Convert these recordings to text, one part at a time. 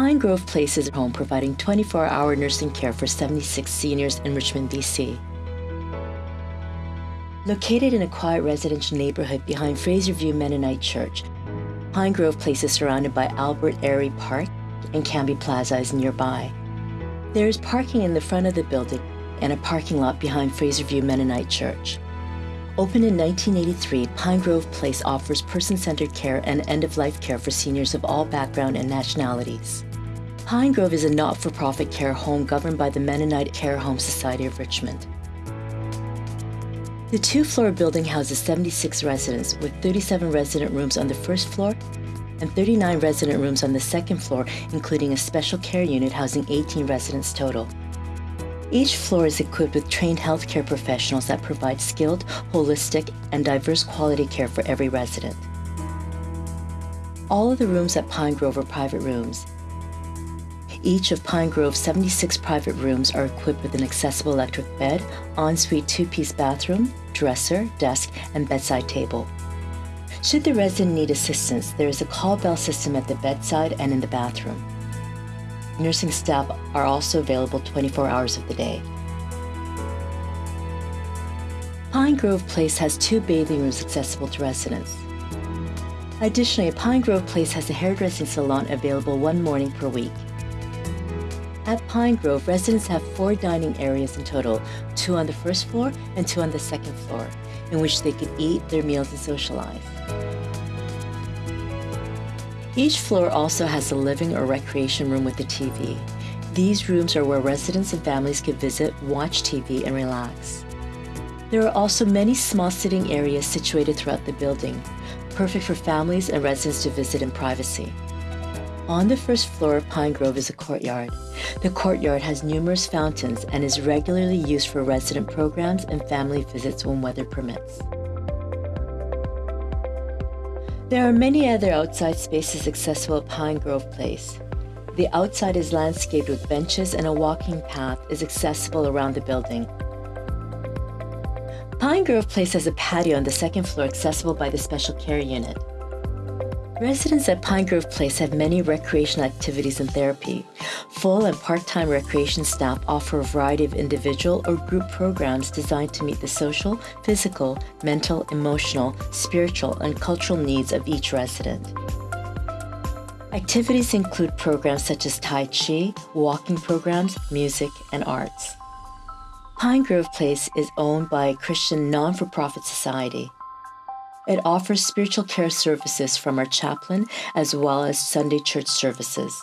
Pine Grove Place is a home providing 24 hour nursing care for 76 seniors in Richmond, BC. Located in a quiet residential neighborhood behind Fraser View Mennonite Church, Pine Grove Place is surrounded by Albert Airy Park and Canby Plaza is nearby. There is parking in the front of the building and a parking lot behind Fraser View Mennonite Church. Opened in 1983, Pine Grove Place offers person-centered care and end-of-life care for seniors of all background and nationalities. Pine Grove is a not-for-profit care home governed by the Mennonite Care Home Society of Richmond. The two-floor building houses 76 residents with 37 resident rooms on the first floor and 39 resident rooms on the second floor, including a special care unit housing 18 residents total. Each floor is equipped with trained healthcare professionals that provide skilled, holistic, and diverse quality care for every resident. All of the rooms at Pine Grove are private rooms. Each of Pine Grove's 76 private rooms are equipped with an accessible electric bed, ensuite two-piece bathroom, dresser, desk, and bedside table. Should the resident need assistance, there is a call bell system at the bedside and in the bathroom. Nursing staff are also available 24 hours of the day. Pine Grove Place has two bathing rooms accessible to residents. Additionally, Pine Grove Place has a hairdressing salon available one morning per week. At Pine Grove, residents have four dining areas in total, two on the first floor and two on the second floor, in which they can eat their meals and socialize. Each floor also has a living or recreation room with a TV. These rooms are where residents and families can visit, watch TV, and relax. There are also many small sitting areas situated throughout the building, perfect for families and residents to visit in privacy. On the first floor of Pine Grove is a courtyard. The courtyard has numerous fountains and is regularly used for resident programs and family visits when weather permits. There are many other outside spaces accessible at Pine Grove Place. The outside is landscaped with benches and a walking path is accessible around the building. Pine Grove Place has a patio on the second floor accessible by the special care unit. Residents at Pine Grove Place have many recreational activities and therapy. Full and part-time recreation staff offer a variety of individual or group programs designed to meet the social, physical, mental, emotional, spiritual, and cultural needs of each resident. Activities include programs such as Tai Chi, walking programs, music, and arts. Pine Grove Place is owned by a Christian non-for-profit society. It offers spiritual care services from our chaplain as well as Sunday church services.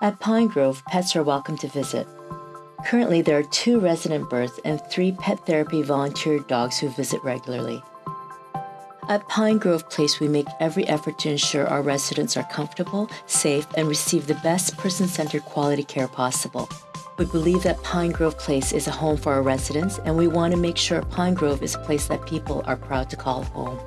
At Pine Grove, pets are welcome to visit. Currently, there are two resident births and three pet therapy volunteer dogs who visit regularly. At Pine Grove Place, we make every effort to ensure our residents are comfortable, safe, and receive the best person-centered quality care possible. We believe that Pine Grove Place is a home for our residents, and we want to make sure Pine Grove is a place that people are proud to call home.